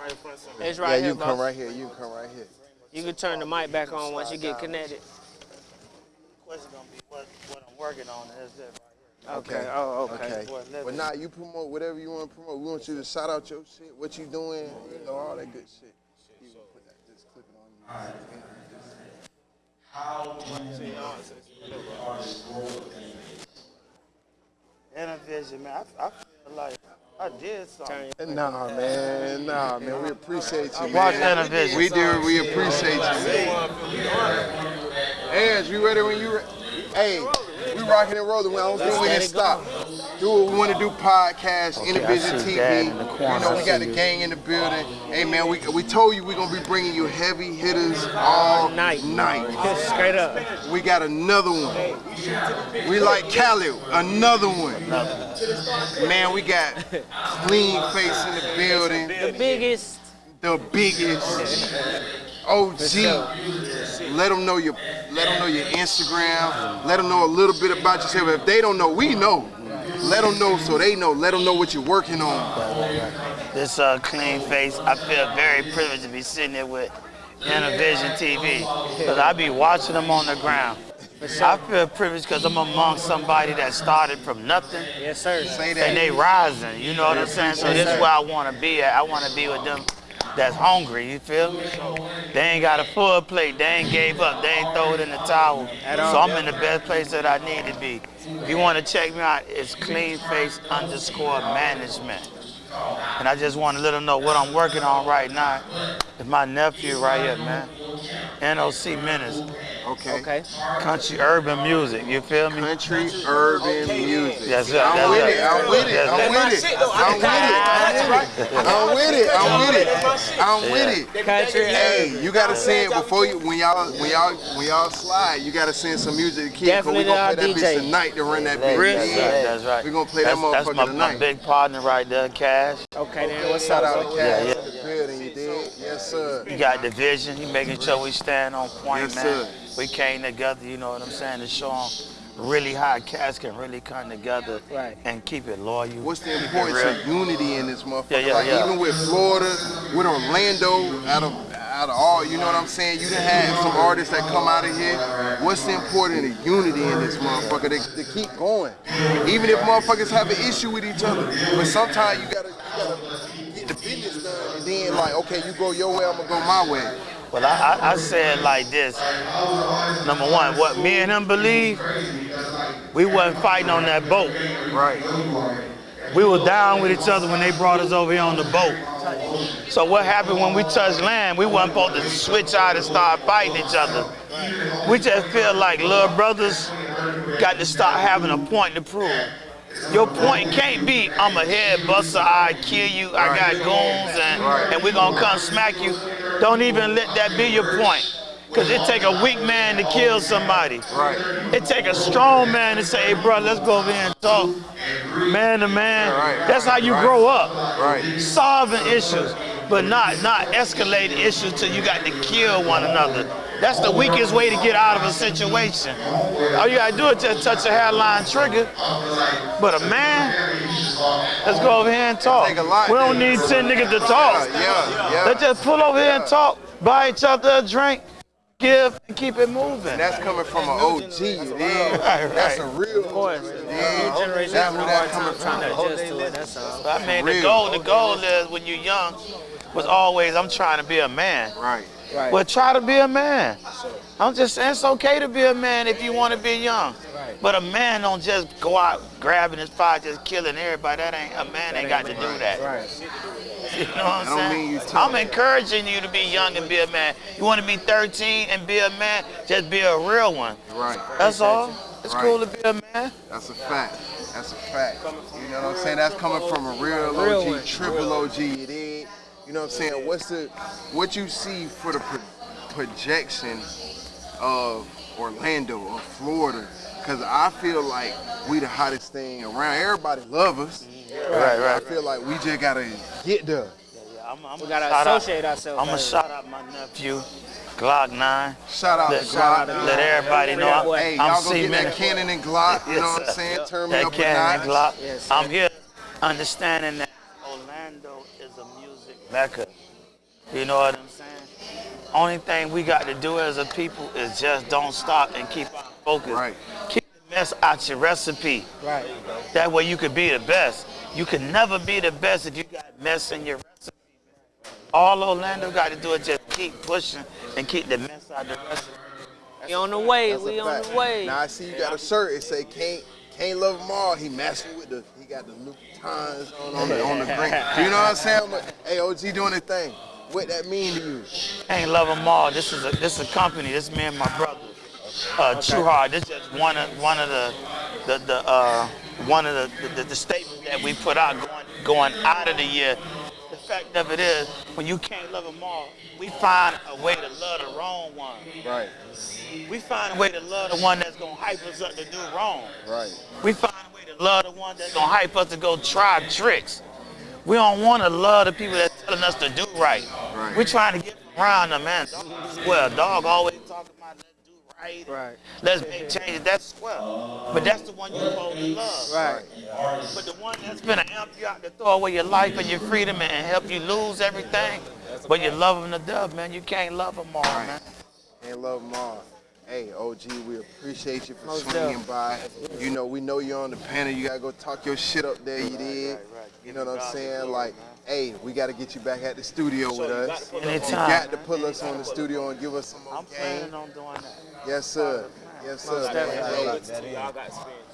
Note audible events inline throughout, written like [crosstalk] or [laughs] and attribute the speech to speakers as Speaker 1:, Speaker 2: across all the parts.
Speaker 1: right in front of something.
Speaker 2: It's right
Speaker 3: yeah,
Speaker 2: here,
Speaker 3: you can come right here. You come right here.
Speaker 2: You can turn the mic back on once you get connected.
Speaker 4: question gonna be what, what I'm working on is this right
Speaker 2: Okay.
Speaker 3: Okay.
Speaker 2: Oh, okay.
Speaker 3: Okay. But
Speaker 4: me-
Speaker 3: nah, you promote whatever you want to promote. We want you to shout out your shit, what you doing, you know, all that good shit. You can put that, just clip it on you.
Speaker 4: Intervision, man. I, I feel like I did something.
Speaker 3: Nah, man, nah, man. We appreciate you,
Speaker 4: Watch
Speaker 3: man.
Speaker 4: Intervision.
Speaker 3: We do. We appreciate you, man. Ange, you ready when you? Re- hey, we rocking and rolling. I don't think we can stop. Do what we want to do. Podcast,
Speaker 4: I
Speaker 3: Intervision TV.
Speaker 4: In the
Speaker 3: You know, we got the
Speaker 4: you.
Speaker 3: gang in the building. Hey, man, we we told you we're gonna be bringing you heavy hitters all
Speaker 2: Night.
Speaker 3: night.
Speaker 2: Straight up.
Speaker 3: We got another one. We like Khaled, another one. Man, we got clean face in the building,
Speaker 2: The biggest.
Speaker 3: the biggest OG. Let them know your, let them know your Instagram. Let them know a little bit about yourself. If they don't know, we know. Let them know so they know. Let them know what you're working on.
Speaker 4: This uh, clean face, I feel very privileged to be sitting here with Intervision TV because I be watching them on the ground. I feel privileged because I'm among somebody that started from nothing
Speaker 2: Yes, sir.
Speaker 3: Say that.
Speaker 4: and they rising. You know what I'm saying? So this is where I want to be at. I want to be with them that's hungry. You feel me? They ain't got a full plate. They ain't gave up. They ain't throw it in the towel. So I'm in the best place that I need to be. If you want to check me out, it's clean face underscore management. And I just want to let them know what I'm working on right now. It's my nephew right here, man. NOC Menace.
Speaker 3: Okay.
Speaker 2: Okay.
Speaker 4: Country urban music. You feel me?
Speaker 3: Country urban music.
Speaker 4: Yes, sir.
Speaker 3: I'm with it. I'm with it. I'm with it. I'm with it. I'm with it. I'm with it. I'm with it.
Speaker 2: Country.
Speaker 3: Hey, you gotta send it before you when y'all when y'all when y'all slide. You gotta send some music to kids. Cause we
Speaker 2: Definitely
Speaker 3: gonna play that
Speaker 2: DJ.
Speaker 3: bitch tonight to run that
Speaker 4: That's
Speaker 3: bitch.
Speaker 4: right. That's right.
Speaker 3: We gonna play that motherfucker
Speaker 4: my,
Speaker 3: tonight.
Speaker 4: my big partner right there, Cash.
Speaker 2: Okay, then what's
Speaker 3: Shout
Speaker 2: up?
Speaker 3: out to? Cash
Speaker 4: Yeah,
Speaker 3: in Yes, sir.
Speaker 4: He got division. He making sure we stand on point,
Speaker 3: Yes,
Speaker 4: man.
Speaker 3: sir.
Speaker 4: We came together, you know what I'm saying, to show them really how cats can really come together
Speaker 2: Right.
Speaker 4: and keep it loyal.
Speaker 3: What's the importance of unity in this motherfucker?
Speaker 4: Yeah, yeah,
Speaker 3: like
Speaker 4: yeah.
Speaker 3: even with Florida, with Orlando, out of out of all, you know what I'm saying? You done had some artists that come out of here. What's the importance of unity in this motherfucker? They, they keep going. Even if motherfuckers have an issue with each other. But sometimes you gotta, you gotta get the business like, okay, you go your way, I'm gonna go my way.
Speaker 4: Well, I, I, I said like this. Number one, what me and him believe, we wasn't fighting on that boat.
Speaker 3: Right.
Speaker 4: We were down with each other when they brought us over here on the boat. So what happened when we touched land? We wasn't supposed to switch out and start fighting each other. We just feel like little brothers got to start having a point to prove. Your point can't be, I'm a head buster, I kill you, I got goons, and, and we're gonna come smack you. Don't even let that be your point. Cause it take a weak man to kill somebody.
Speaker 3: Right.
Speaker 4: It take a strong man to say, hey, bro, let's go over here and talk. Man to man.
Speaker 3: Right.
Speaker 4: That's how you
Speaker 3: Right.
Speaker 4: grow up.
Speaker 3: Right.
Speaker 4: Solving issues, but not not escalating issues till you got to kill one another. That's the weakest way to get out of a situation. All you gotta do is just touch a hairline trigger. But a man, let's go over here and talk.
Speaker 3: Take a lot,
Speaker 4: we don't need 10 niggas to talk. Let's just pull over here and talk, buy each other a drink, give, and keep it moving.
Speaker 3: And that's coming from an OG, you dig? That's a real
Speaker 2: Of course.
Speaker 3: you
Speaker 2: New generation
Speaker 3: That's
Speaker 2: having
Speaker 3: where
Speaker 2: a
Speaker 3: that
Speaker 2: hard time
Speaker 3: coming
Speaker 2: trying to
Speaker 3: from.
Speaker 2: adjust to it. That's all.
Speaker 4: I mean, the goal, the goal is when you're young, was always I'm trying to be a man.
Speaker 3: Right.
Speaker 2: Right.
Speaker 4: Well, try to be a man. I'm just saying it's okay to be a man if you want to be young.
Speaker 2: Right.
Speaker 4: But a man don't just go out grabbing his fire, just killing everybody. That ain't a man ain't got to do that.
Speaker 2: Right.
Speaker 4: You know what I'm
Speaker 3: don't
Speaker 4: saying?
Speaker 3: mean you tough.
Speaker 4: I'm encouraging you to be young and be a man. You want to be 13 and be a man, just be a real one.
Speaker 3: Right.
Speaker 4: That's all. It's
Speaker 3: Right.
Speaker 4: cool to be a man.
Speaker 3: That's a fact. That's a fact. You know what I'm saying? That's coming from a real
Speaker 2: Real
Speaker 3: OG,
Speaker 2: one.
Speaker 3: triple OG. It is. You know what I'm saying? What's the what you see for the pro- projection of Orlando or Florida? Cause I feel like we the hottest thing around. Everybody love us.
Speaker 4: Right,
Speaker 3: I
Speaker 4: right.
Speaker 3: feel like we just gotta get there.
Speaker 4: I'm, I'm
Speaker 2: We gotta associate ourselves.
Speaker 4: I'm gonna shout out my nephew, Glock 9.
Speaker 3: Shout out
Speaker 4: Let,
Speaker 3: to Glock.
Speaker 4: let everybody know I'm,
Speaker 3: Hey,
Speaker 4: I'm
Speaker 3: y'all go get
Speaker 4: C-Minute.
Speaker 3: that Cannon and Glock. You know what I'm saying?
Speaker 4: sir.
Speaker 3: Turn me
Speaker 4: that
Speaker 3: up a
Speaker 4: Cannon
Speaker 3: notch.
Speaker 4: Glock.
Speaker 2: Yes.
Speaker 4: I'm here understanding that Orlando is a music mecca. You know what I'm saying? Only thing we got to do as a people is just don't stop and keep our focus.
Speaker 3: Right.
Speaker 4: Keep the mess out your recipe.
Speaker 2: Right.
Speaker 4: That way you could be the best. You can never be the best if you got mess in your recipe. All Orlando got to do is just keep pushing and keep the mess out the recipe.
Speaker 2: We on the way. We on
Speaker 3: fact.
Speaker 2: the way.
Speaker 3: Now I see you got a shirt. It say can't can't love them all. He messing with the. He got the Louboutins on, on the on the green. [laughs] You know what I'm saying? Like, hey, OG doing his thing. What that mean to you?
Speaker 4: Ain't love them all. This is a this is a company. This is me and my brother. Uh, True Hard. This is just one of one of the the, the uh, one of the, the the statements that we put out going going out of the year. The fact of it is, when you can't love them all, we find a way to love the wrong one.
Speaker 3: Right,
Speaker 4: We find a way to love the one that's gonna hype us up to do wrong.
Speaker 3: right.
Speaker 4: We find a way to love the one that's gonna hype us to go try tricks. We don't want to love the people that's telling us to do right.
Speaker 3: Right.
Speaker 4: We're trying to get around them, man. Well, dog always talking about let's right.
Speaker 2: Right.
Speaker 4: Let's make changes. That's swell. But that's the one you're supposed to love.
Speaker 2: Right.
Speaker 4: But the one that's gonna amp you out to throw away your life and your freedom and help you lose everything, but you love them to death, man. You can't love them all, man.
Speaker 3: Can't love them all. Hey, OG, we appreciate you for
Speaker 2: Most
Speaker 3: swinging by. You know, we know you're on the panel. You gotta go talk your shit up there. You did. You know what I'm saying? Like, hey, we gotta get you back at the studio with us. You
Speaker 4: Anytime.
Speaker 3: got to pull us on the studio and give us some more
Speaker 4: I'm
Speaker 3: game.
Speaker 4: planning on doing that.
Speaker 3: Yes, sir. Yes, sir.
Speaker 2: definitely.
Speaker 3: Hey,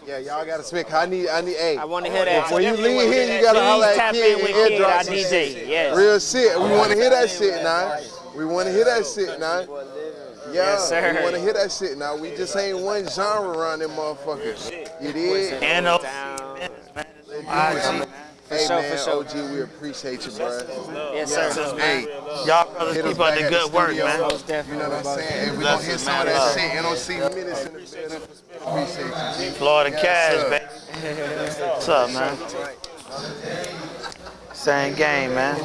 Speaker 3: yeah, y'all gotta speak. I need, I need. Hey,
Speaker 2: I want to hear that.
Speaker 3: When you leave here, you gotta holler
Speaker 2: Please
Speaker 3: at
Speaker 2: tap
Speaker 3: Kid
Speaker 2: in with
Speaker 3: and
Speaker 2: Kid,
Speaker 3: drop some
Speaker 2: DJ.
Speaker 3: shit.
Speaker 2: Yes.
Speaker 3: Real shit. We want to hear that shit now. We want to hear that shit now. Yeah,
Speaker 2: Yes, sir.
Speaker 3: we want to hear that shit now. We just ain't one genre around them motherfuckers. You did?
Speaker 4: NOC
Speaker 2: Down.
Speaker 4: minutes, man. It's IG, man.
Speaker 3: Hey
Speaker 2: sure,
Speaker 3: man,
Speaker 2: for sure.
Speaker 3: OG, we appreciate you, bro.
Speaker 2: Yes, sir.
Speaker 3: Hey,
Speaker 4: Y'all brothers keep up the
Speaker 3: at
Speaker 4: good work,
Speaker 3: studio.
Speaker 4: man.
Speaker 2: Most
Speaker 3: You know what I'm saying? Hey, we gonna
Speaker 4: Bless
Speaker 3: hear
Speaker 4: us,
Speaker 3: some of
Speaker 4: man.
Speaker 3: that
Speaker 4: Love.
Speaker 3: shit. NOC minutes in the building. Appreciate you. G.
Speaker 4: Florida
Speaker 3: Yes,
Speaker 4: Cash,
Speaker 3: sir.
Speaker 4: baby. What's up, man? Same game, man.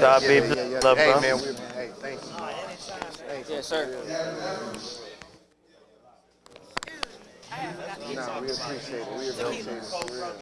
Speaker 4: God be
Speaker 3: Yeah, yeah,
Speaker 4: blessed,
Speaker 3: yeah.
Speaker 4: love,
Speaker 3: Hey
Speaker 4: bro.
Speaker 3: man, we, hey, thank you.
Speaker 2: Yes, sir.
Speaker 3: Nah, we appreciate it. We appreciate it. for real.